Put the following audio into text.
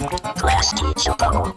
Class teacher bubble.